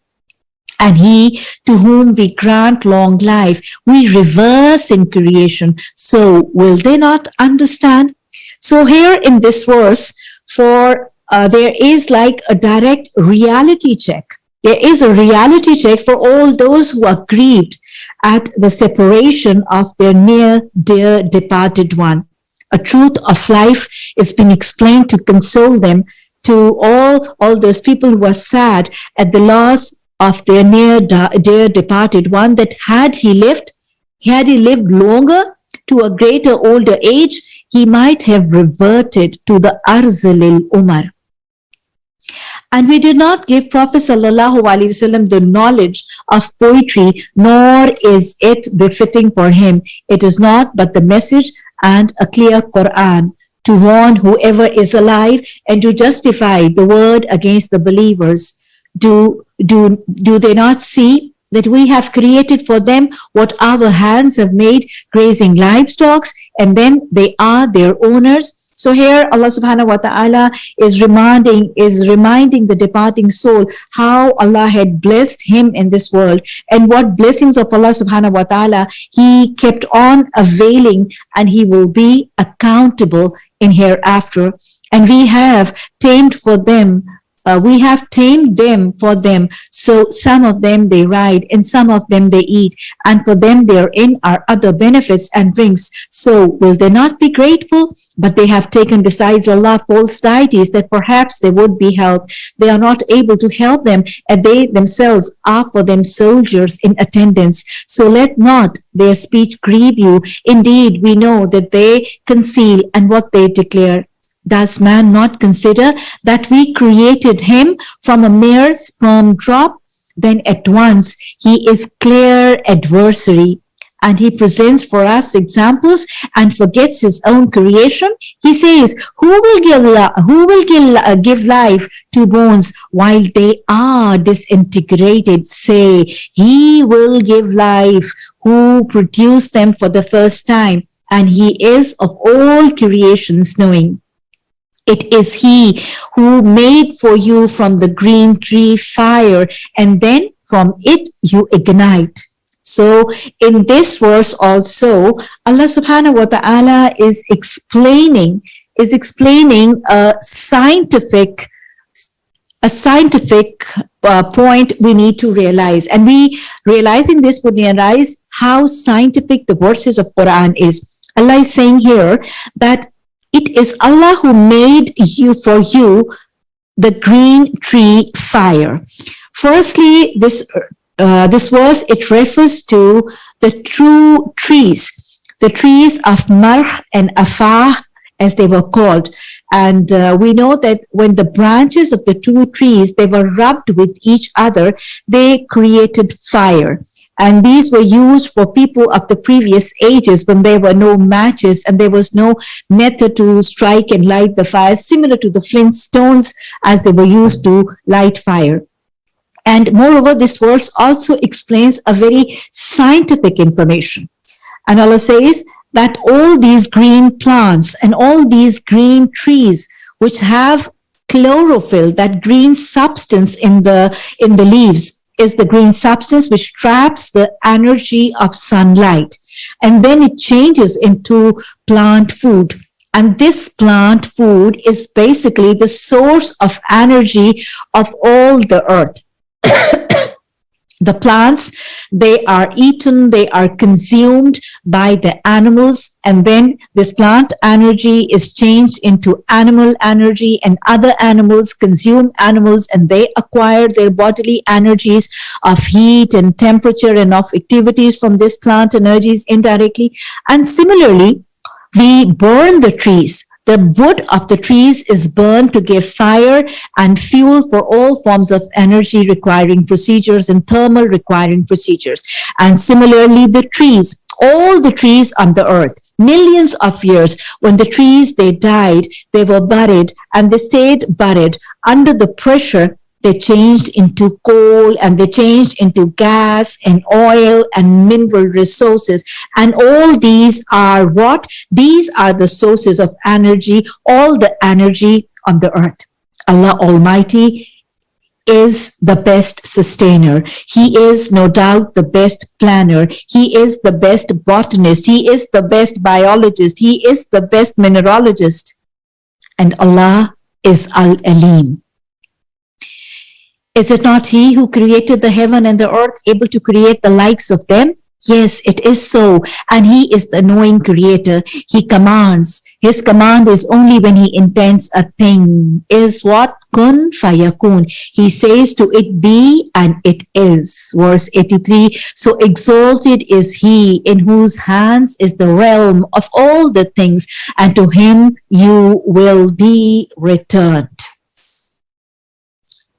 and he to whom we grant long life, we reverse in creation. So will they not understand? So here in this verse, for uh, there is like a direct reality check. There is a reality check for all those who are grieved at the separation of their near dear departed one. A truth of life is being explained to console them to all, all those people who are sad at the loss of their near dear departed one that had he lived, had he lived longer to a greater older age, he might have reverted to the Arzalil Umar. And we did not give Prophet Wasallam the knowledge of poetry, nor is it befitting for him. It is not but the message and a clear Quran to warn whoever is alive and to justify the word against the believers do, do, do they not see that we have created for them what our hands have made grazing livestock and then they are their owners So here Allah subhanahu wa ta'ala is reminding, is reminding the departing soul how Allah had blessed him in this world and what blessings of Allah subhanahu wa ta'ala he kept on availing and he will be accountable in hereafter. And we have tamed for them uh, we have tamed them for them. So some of them they ride and some of them they eat. And for them therein are other benefits and drinks. So will they not be grateful? But they have taken besides Allah false deities that perhaps they would be helped. They are not able to help them and they themselves are for them soldiers in attendance. So let not their speech grieve you. Indeed, we know that they conceal and what they declare does man not consider that we created him from a mere sperm drop? Then at once he is clear adversary and he presents for us examples and forgets his own creation. He says, who will give, who will give, uh, give life to bones while they are disintegrated? Say, he will give life who produced them for the first time and he is of all creations knowing. It is he who made for you from the green tree fire and then from it you ignite. So in this verse also, Allah subhanahu wa ta'ala is explaining, is explaining a scientific, a scientific uh, point we need to realize. And we realizing this would realize how scientific the verses of Quran is. Allah is saying here that it is Allah who made you for you the green tree fire. Firstly, this uh, this verse it refers to the true trees, the trees of Marh and Afah as they were called. And uh, we know that when the branches of the two trees, they were rubbed with each other, they created fire. And these were used for people of the previous ages when there were no matches and there was no method to strike and light the fire, similar to the flint stones as they were used to light fire. And moreover, this verse also explains a very scientific information. And Allah says that all these green plants and all these green trees, which have chlorophyll, that green substance in the, in the leaves, is the green substance which traps the energy of sunlight. And then it changes into plant food. And this plant food is basically the source of energy of all the earth. the plants, they are eaten, they are consumed by the animals, and then this plant energy is changed into animal energy and other animals consume animals and they acquire their bodily energies of heat and temperature and of activities from this plant energies indirectly. And similarly, we burn the trees the wood of the trees is burned to give fire and fuel for all forms of energy requiring procedures and thermal requiring procedures. And similarly, the trees, all the trees on the earth, millions of years when the trees they died they were buried and they stayed buried under the pressure they changed into coal and they changed into gas and oil and mineral resources. And all these are what? These are the sources of energy, all the energy on the earth. Allah Almighty is the best sustainer. He is no doubt the best planner. He is the best botanist. He is the best biologist. He is the best mineralogist. And Allah is Al-Alim. Is it not he who created the heaven and the earth, able to create the likes of them? Yes, it is so. And he is the knowing creator. He commands. His command is only when he intends a thing. Is what? Kun fayakun. He says to it be and it is. Verse 83. So exalted is he in whose hands is the realm of all the things and to him you will be returned.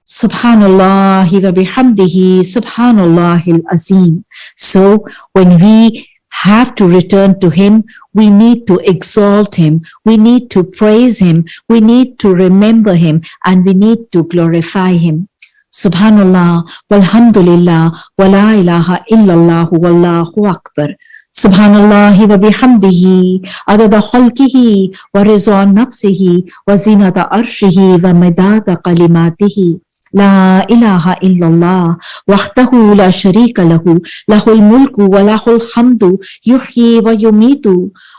Subhanallah, wa bihamdihi, Subhanallahil azim. So when we have to return to Him, we need to exalt Him, we need to praise Him, we need to remember Him, and we need to glorify Him. Subhanallah, walhamdulillah, wala ilaha illallah, wallahu akbar. Subhanallah wa bihamdihi, adada khalqihi, wa rizwan nafsihi, wa zinata arshihi, wa medada kalimatihi. لا إله إلا الله وحده لا شريك له له الملك وله الحمد يحيي ويميت.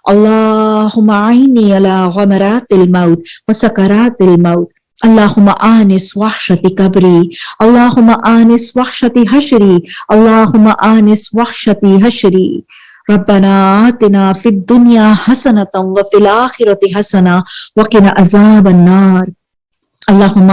اللهم عيني على غمرات الموت وسكرات الموت. اللهم آنس وحشة كبري اللهم آنس وحشة هشري. اللهم آنس وحشة هشري. ربنا آتنا في الدنيا حسنة وفي الآخرة حسنة وقنا عذاب النار. اللہم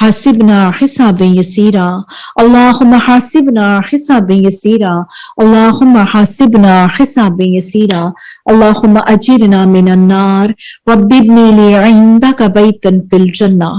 حاسبنا حساب یسیرا اللہم حاسبنا حساب یسیرا اللہم حاسبنا حساب یسیرا اللہم اجرنا من النار، رب ابنی لی عندک بیتا فی الجنہ۔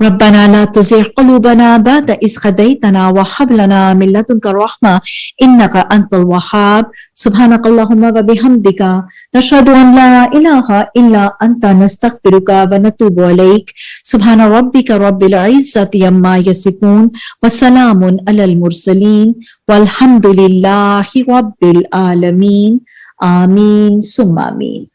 ربنا لا تزغ قلوبنا بعد إذ هديتنا وهب لنا من لدنك الرحمة إنك أنت الوهاب. سبحانك اللهم وبحمدك. نشهد أن لا إله إلا أنت. نستغفرك ونتوب إليك. سبحان ربك رب العزة عما يصفون وسلام على المرسلين. والحمد لله رب العالمين. آمين. ثم آمين.